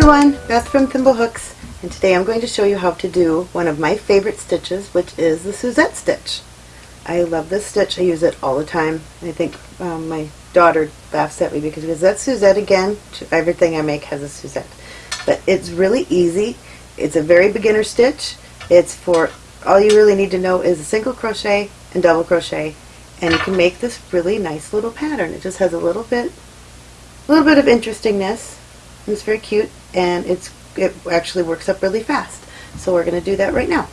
everyone, Beth from Thimblehooks, and today I'm going to show you how to do one of my favorite stitches, which is the Suzette stitch. I love this stitch, I use it all the time. I think um, my daughter laughs at me because because that's Suzette again. Everything I make has a Suzette. But it's really easy. It's a very beginner stitch. It's for, all you really need to know is a single crochet and double crochet, and you can make this really nice little pattern. It just has a little bit, a little bit of interestingness it's very cute and it's it actually works up really fast. So we're going to do that right now.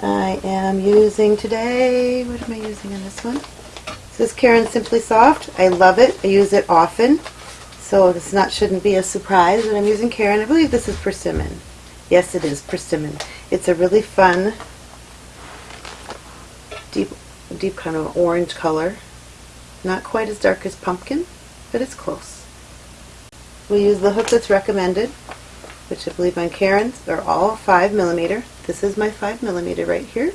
I am using today, what am I using in this one? This is Caron Simply Soft. I love it. I use it often. So this not shouldn't be a surprise that I'm using Caron. I believe this is persimmon. Yes, it is persimmon. It's a really fun, deep, deep kind of orange color. Not quite as dark as pumpkin, but it's close. We'll use the hook that's recommended, which I believe on Caron's are all 5 millimeter. This is my 5 millimeter right here.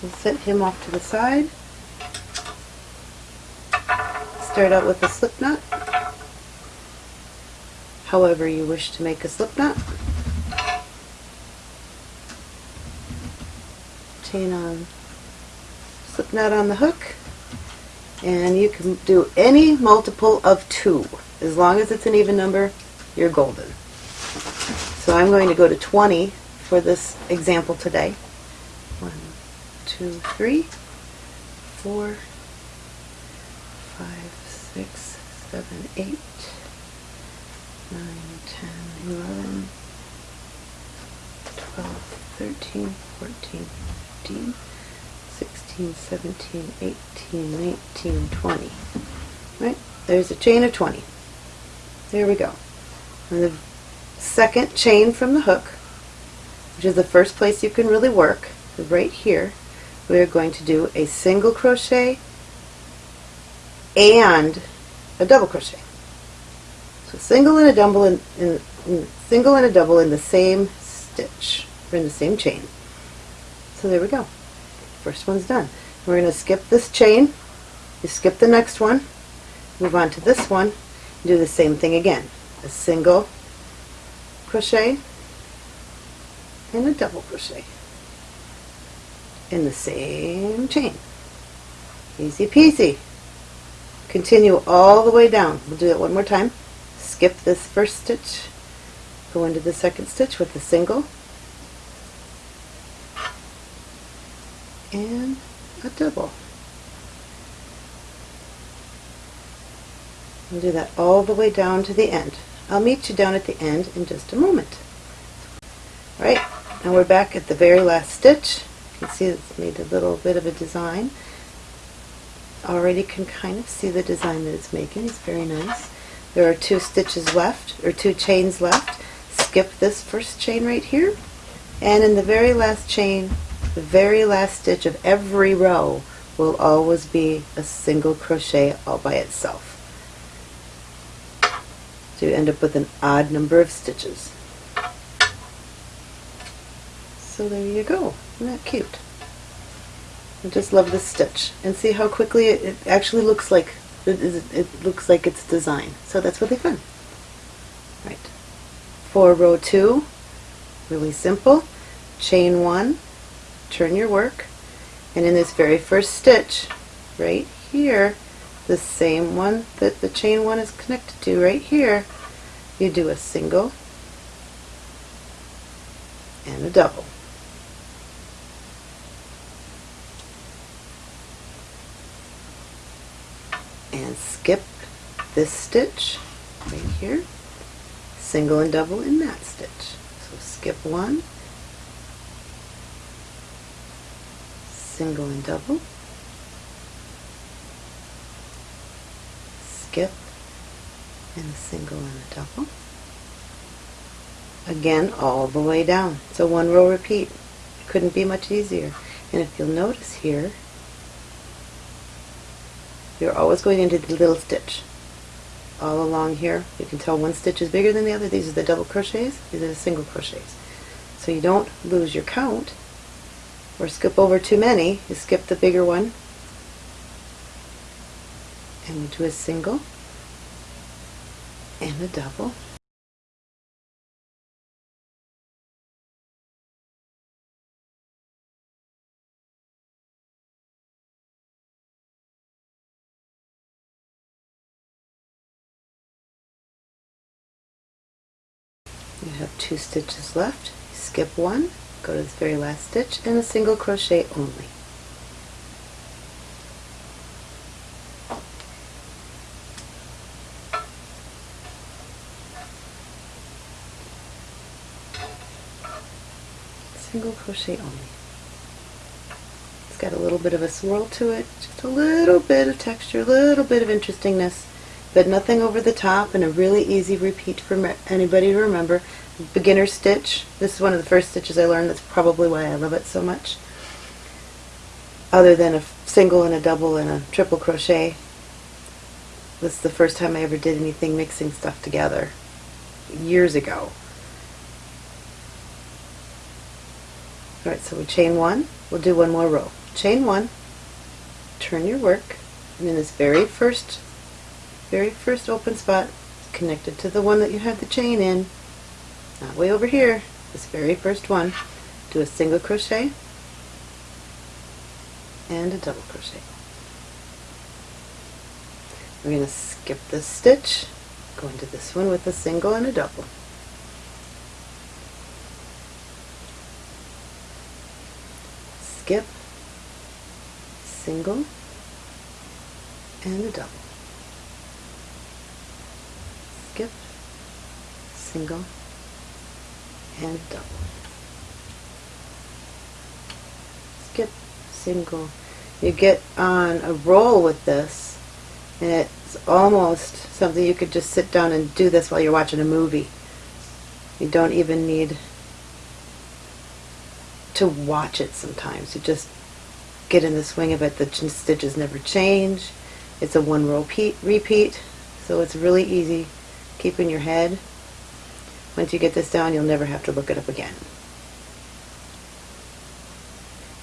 We'll set him off to the side. Start out with a slip knot, however you wish to make a slip knot. Chain on, slip knot on the hook, and you can do any multiple of 2. As long as it's an even number, you're golden. So I'm going to go to 20 for this example today. 1, 2, 3, 4, 5, 6, 7, 8, 9, 10, 11, 12, 13, 14, 15, 16, 17, 18, 19, 20. Right? There's a chain of 20. There we go. And the second chain from the hook, which is the first place you can really work, right here, we are going to do a single crochet and a double crochet. So single and a double in, in, in single and a double in the same stitch, or in the same chain. So there we go. First one's done. We're going to skip this chain, you skip the next one, move on to this one, do the same thing again. A single crochet and a double crochet in the same chain. Easy peasy. Continue all the way down. We'll do it one more time. Skip this first stitch, go into the second stitch with the single, and a double. We'll do that all the way down to the end. I'll meet you down at the end in just a moment. Alright, now we're back at the very last stitch. You can see it's made a little bit of a design. Already can kind of see the design that it's making. It's very nice. There are two stitches left, or two chains left. Skip this first chain right here, and in the very last chain, the very last stitch of every row will always be a single crochet all by itself. So you end up with an odd number of stitches. So there you go. Isn't that cute? I just love this stitch. And see how quickly it, it actually looks like it, it looks like it's designed. So that's really fun. Right. For row two, really simple. Chain one, turn your work and in this very first stitch right here the same one that the chain one is connected to right here. You do a single and a double. And skip this stitch right here. Single and double in that stitch. So skip one. Single and double, skip, and a single and a double. Again, all the way down. So one row repeat. Couldn't be much easier. And if you'll notice here, you're always going into the little stitch. All along here, you can tell one stitch is bigger than the other. These are the double crochets, these are the single crochets. So you don't lose your count or skip over too many, you skip the bigger one and you do a single and a double. You have two stitches left. Skip one, go to the very last stitch, and a single crochet only. Single crochet only. It's got a little bit of a swirl to it, just a little bit of texture, a little bit of interestingness but nothing over the top and a really easy repeat for anybody to remember. Beginner stitch. This is one of the first stitches I learned. That's probably why I love it so much. Other than a single and a double and a triple crochet. This is the first time I ever did anything mixing stuff together. Years ago. Alright, so we chain one. We'll do one more row. Chain one. Turn your work. And in this very first very first open spot connected to the one that you have the chain in not way over here this very first one do a single crochet and a double crochet we're going to skip this stitch go into this one with a single and a double skip single and a double skip, single, and a double. Skip, single. You get on a roll with this, and it's almost something you could just sit down and do this while you're watching a movie. You don't even need to watch it sometimes. You just get in the swing of it. The stitches never change. It's a one row repeat, so it's really easy keep in your head. Once you get this down, you'll never have to look it up again.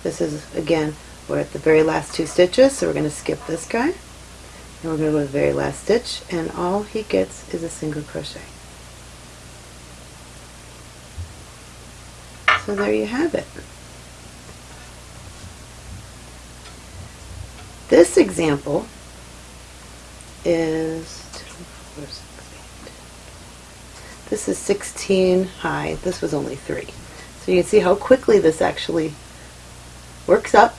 This is, again, we're at the very last two stitches, so we're going to skip this guy. And we're going to go to the very last stitch, and all he gets is a single crochet. So there you have it. This example is this is 16 high. This was only 3. So you can see how quickly this actually works up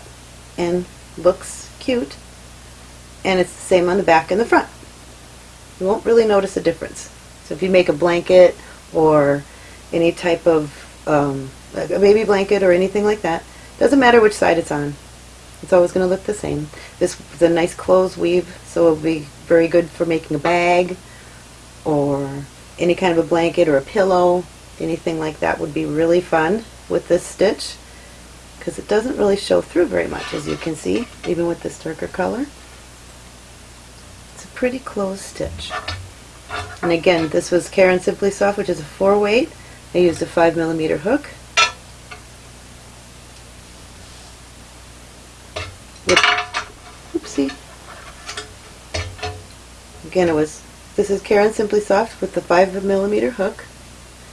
and looks cute. And it's the same on the back and the front. You won't really notice a difference. So if you make a blanket or any type of um, a baby blanket or anything like that, doesn't matter which side it's on. It's always going to look the same. This is a nice clothes weave, so it'll be very good for making a bag or any kind of a blanket or a pillow, anything like that would be really fun with this stitch because it doesn't really show through very much as you can see, even with this darker color. It's a pretty closed stitch. And again, this was Caron Simply Soft, which is a 4 weight. I used a 5 millimeter hook. With, oopsie. Again, it was this is Caron Simply Soft with the 5 millimeter hook.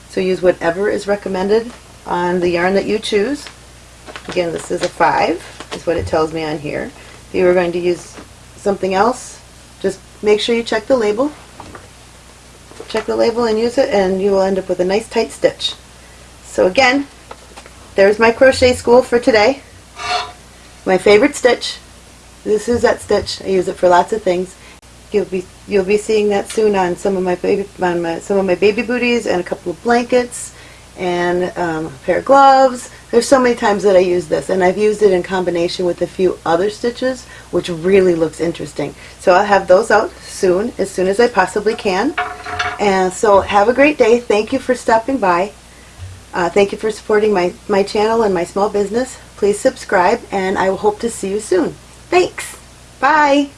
So use whatever is recommended on the yarn that you choose. Again, this is a 5, is what it tells me on here. If you are going to use something else, just make sure you check the label. Check the label and use it, and you will end up with a nice tight stitch. So again, there's my crochet school for today. My favorite stitch. This is that stitch. I use it for lots of things. You'll be you'll be seeing that soon on some of my baby on my, some of my baby booties and a couple of blankets and um, a pair of gloves. There's so many times that I use this and I've used it in combination with a few other stitches which really looks interesting. So I'll have those out soon, as soon as I possibly can. And so have a great day. Thank you for stopping by. Uh, thank you for supporting my, my channel and my small business. Please subscribe and I will hope to see you soon. Thanks. Bye.